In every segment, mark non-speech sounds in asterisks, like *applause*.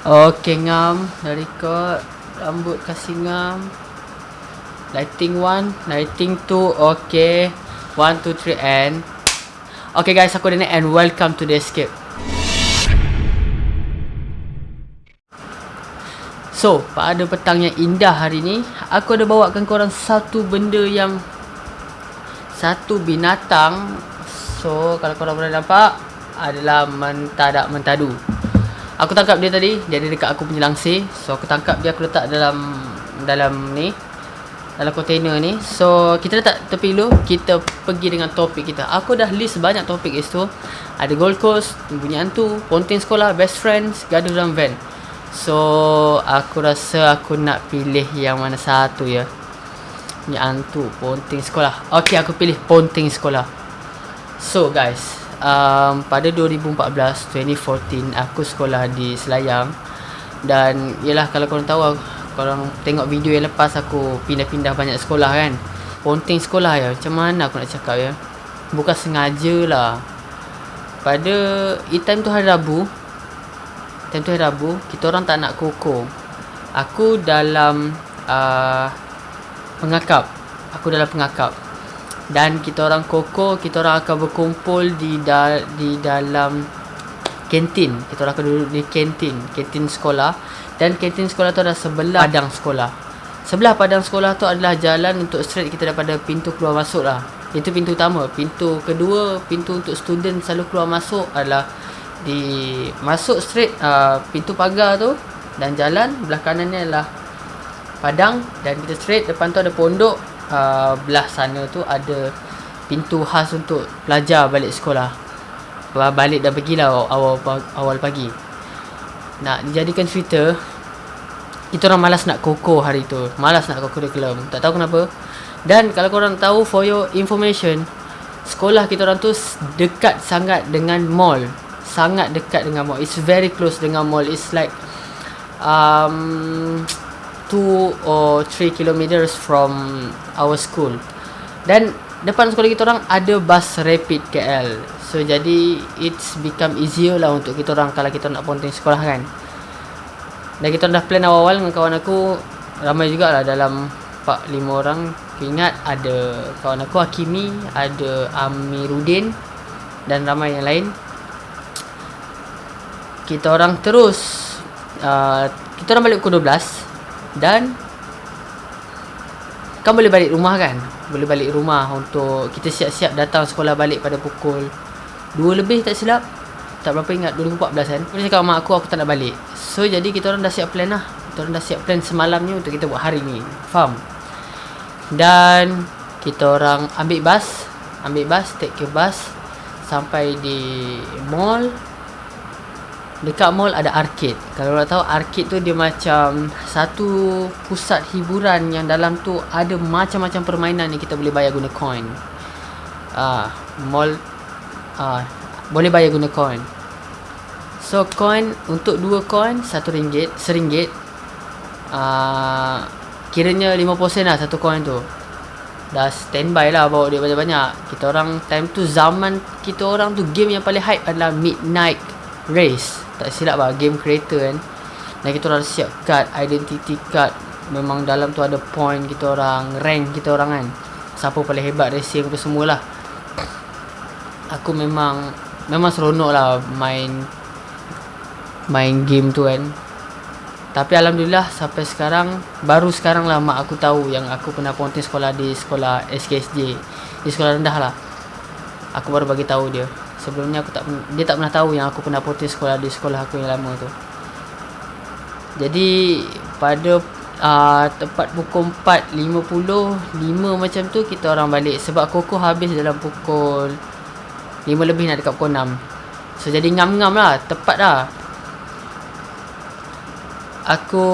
Okay ngam. Dah record. Rambut kasih ngam. Lighting 1 Lighting 2 Okay 1, 2, 3 and. Okay guys aku Daniel and welcome to the escape. So pada petang yang indah hari ni Aku ada bawakan korang satu benda yang Satu binatang. So kalau korang boleh nampak Adalah mentadak mentadu Aku tangkap dia tadi ada dekat aku punya langsir. So aku tangkap dia Aku letak dalam Dalam ni Dalam container ni. So kita letak tepi dulu Kita pergi dengan topik kita. Aku dah list banyak topik kat situ Ada Gold Coast Bunyi hantu Ponting sekolah Best friends Gaduh dalam van. So Aku rasa aku nak pilih Yang mana satu ya. Bunyi hantu Ponting sekolah. Okay aku pilih Ponting sekolah. So guys um, pada 2014 2014 aku sekolah di Selayang. Dan yalah kalau korang tahu korang tengok video yang lepas aku pindah-pindah banyak sekolah kan? Ponting sekolah ya? Macam mana aku nak cakap ya? Bukan sengaja lah. Pada time tu hari Rabu time tu hari Rabu kita orang tak nak koko. Aku dalam uh, pengakap. Aku dalam pengakap dan kita orang koko kita orang akan berkumpul di da di dalam kantin. Kita orang akan duduk di kantin kantin sekolah. Dan kantin sekolah tu adalah sebelah padang sekolah. Sebelah padang sekolah tu adalah jalan untuk straight kita daripada pintu keluar masuk lah. Itu pintu utama. Pintu kedua pintu untuk student selalu keluar masuk adalah di masuk straight uh, pintu pagar tu dan jalan. Belah kanannya adalah padang dan kita straight. Depan tu ada pondok uh, belah sana tu ada pintu khas untuk pelajar balik sekolah. Balik dah pergilah awal awal pagi. Nak dijadikan cerita kita orang malas nak koko hari tu. Malas nak koko curriculum. Tak tahu kenapa. Dan kalau korang tahu for your information, sekolah kita orang tu dekat sangat dengan mall. Sangat dekat dengan mall. It's very close dengan mall. It's like um 2 or 3 kilometers from our school. Dan depan sekolah kita orang ada bus rapid KL. So jadi it's become easier lah untuk kita orang kalau kita nak ponting sekolah kan. Dan kita dah plan awal-awal dengan kawan aku ramai jugalah dalam 4 5 orang. Aku ingat ada kawan aku Hakimi, ada Amiruddin dan ramai yang lain. Kita orang terus uh, kita orang balik pukul 12 dan Kau boleh balik rumah kan? Boleh balik rumah untuk Kita siap-siap datang sekolah balik pada pukul 2 lebih tak silap? Tak berapa ingat 2014 kan? Aku cakap mak aku aku tak nak balik. So jadi kita orang dah siap plan lah. Kita orang dah siap plan semalam ni Untuk kita buat hari ni. Faham? Dan Kita orang ambil bas Ambil bas Take ke bus Sampai di Mall Dekat mall ada arcade. Kalau korang tahu arcade tu dia macam Satu pusat hiburan yang dalam tu Ada macam-macam permainan yang kita boleh bayar guna coin. Ah, Mall ah, Boleh bayar guna coin. So coin untuk dua coin Satu ringgit Seringgit ah, Kiranya 5% lah satu coin tu. Dah standby lah bawa duit banyak-banyak. Kita orang time tu zaman Kita orang tu game yang paling hype adalah Midnight Race tak silap lah game creator kan. Dan kita orang siap card identity card. Memang dalam tu ada point kita orang rank kita orang kan. Siapa paling hebat racing apa semualah. Aku memang memang seronok lah main main game tu kan. Tapi Alhamdulillah sampai sekarang baru sekarang lah mak aku tahu yang aku pernah ponting sekolah di sekolah SKSJ di sekolah rendah lah. Aku baru bagi tahu dia Sebelumnya aku tak dia tak pernah tahu yang aku pernah potis sekolah di sekolah aku yang lama tu. Jadi pada uh, tepat pukul 4.50 5 macam tu kita orang balik sebab koko habis dalam pukul 5 lebih nak dekat pukul 6. So jadi ngam-ngam lah, tepat lah. Aku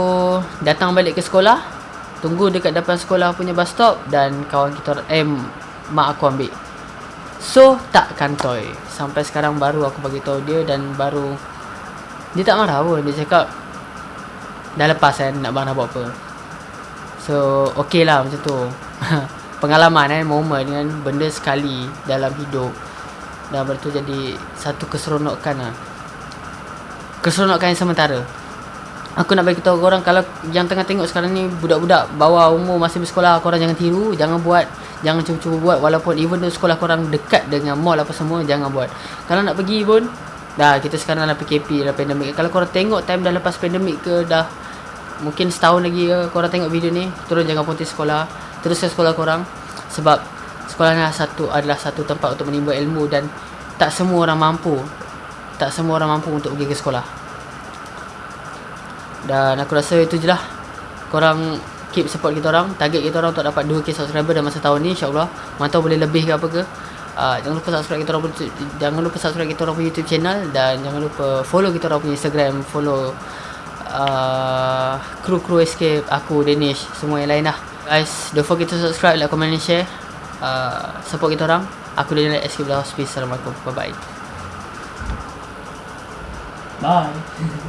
datang balik ke sekolah, tunggu dekat depan sekolah punya bus stop dan kawan kita eh mak aku ambil So tak kantoi Sampai sekarang baru aku bagi tahu dia Dan baru Dia tak marah pun. Dia cakap Dah lepas kan nak nak buat apa? So okay lah macam tu. *laughs* Pengalaman kan Moment kan Benda sekali Dalam hidup. Dan benda tu jadi Satu keseronokan lah. Keseronokan yang sementara Aku nak bagi tahu korang kalau yang tengah tengok sekarang ni budak-budak bawah umur masih bersekolah korang jangan tiru, jangan buat, jangan cuba-cuba buat walaupun even sekolah korang dekat dengan mall apa semua jangan buat. Kalau nak pergi pun dah kita sekarang dalam PKP dalam pandemik. Kalau korang tengok time dah lepas pandemik ke dah mungkin setahun lagi ke korang tengok video ni, turun jangan ponti sekolah, terus ke sekolah korang sebab sekolah ni satu adalah satu tempat untuk menimba ilmu dan tak semua orang mampu. Tak semua orang mampu untuk pergi ke sekolah. Dan aku rasa itu je lah. Korang keep support kita orang. Target kita orang untuk dapat 2k subscriber dalam masa tahun ni InsyaAllah. Mantau boleh lebih ke apa ke. Uh, Jangan lupa subscribe kita orang Jangan lupa subscribe kita orang punya YouTube channel Dan jangan lupa follow kita orang punya Instagram Follow uh, Kru Kru Escape Aku, Danish Semua yang lain lah. Guys, don't forget to subscribe, like, comment and share. Uh, Support kita orang. Aku Daniel Escape Hospice Assalamualaikum. Bye bye *laughs* Bye.